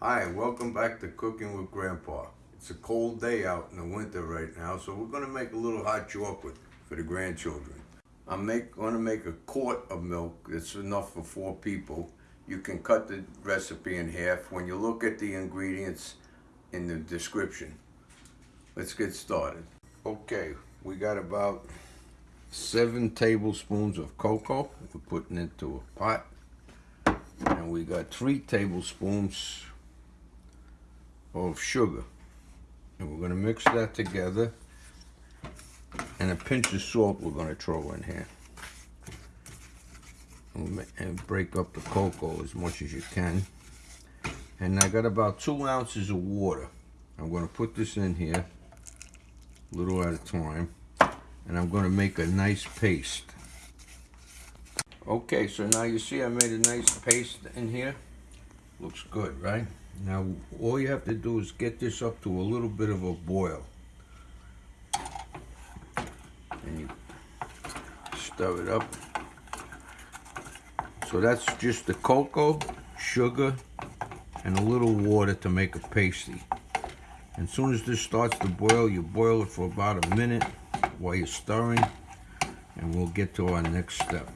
Hi, welcome back to Cooking with Grandpa. It's a cold day out in the winter right now, so we're gonna make a little hot chocolate for the grandchildren. I'm make, gonna make a quart of milk that's enough for four people. You can cut the recipe in half when you look at the ingredients in the description. Let's get started. Okay, we got about seven tablespoons of cocoa. We're putting into a pot. And we got three tablespoons of sugar. And we're gonna mix that together. And a pinch of salt we're gonna throw in here. And break up the cocoa as much as you can. And I got about two ounces of water. I'm gonna put this in here, a little at a time. And I'm gonna make a nice paste. Okay, so now you see I made a nice paste in here. Looks good, right? Now, all you have to do is get this up to a little bit of a boil. And you stir it up. So that's just the cocoa, sugar, and a little water to make a pasty. And as soon as this starts to boil, you boil it for about a minute while you're stirring. And we'll get to our next step.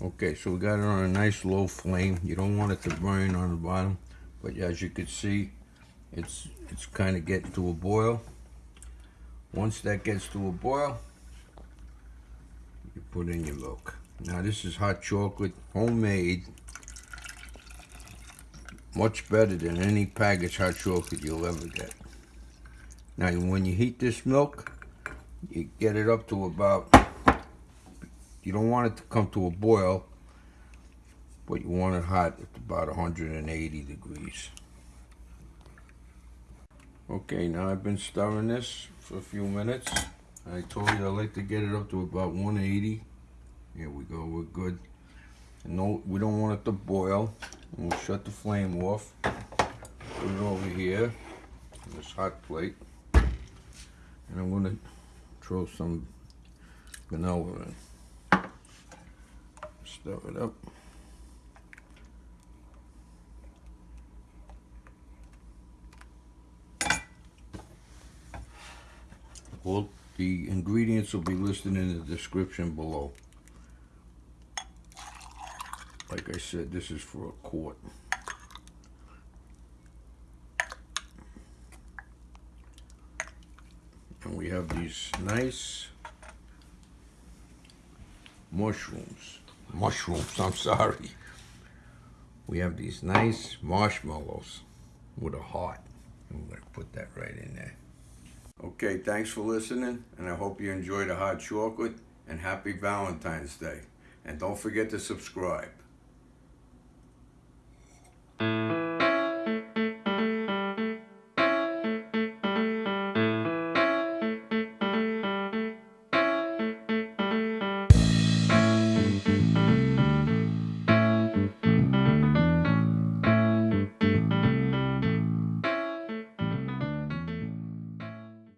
Okay, so we got it on a nice low flame. You don't want it to burn on the bottom. But as you can see, it's it's kind of getting to a boil. Once that gets to a boil, you put in your milk. Now this is hot chocolate, homemade. Much better than any packaged hot chocolate you'll ever get. Now when you heat this milk, you get it up to about, you don't want it to come to a boil, but you want it hot at about 180 degrees. Okay, now I've been stirring this for a few minutes. I told you I like to get it up to about 180. Here we go, we're good. No, we don't want it to boil. We'll shut the flame off. Put it over here on this hot plate. And I'm gonna throw some vanilla in. Stir it up. All the ingredients will be listed in the description below. Like I said, this is for a quart. And we have these nice mushrooms. Mushrooms, I'm sorry. We have these nice marshmallows with a heart. I'm going to put that right in there. Okay, thanks for listening, and I hope you enjoyed a hot chocolate, and happy Valentine's Day. And don't forget to subscribe.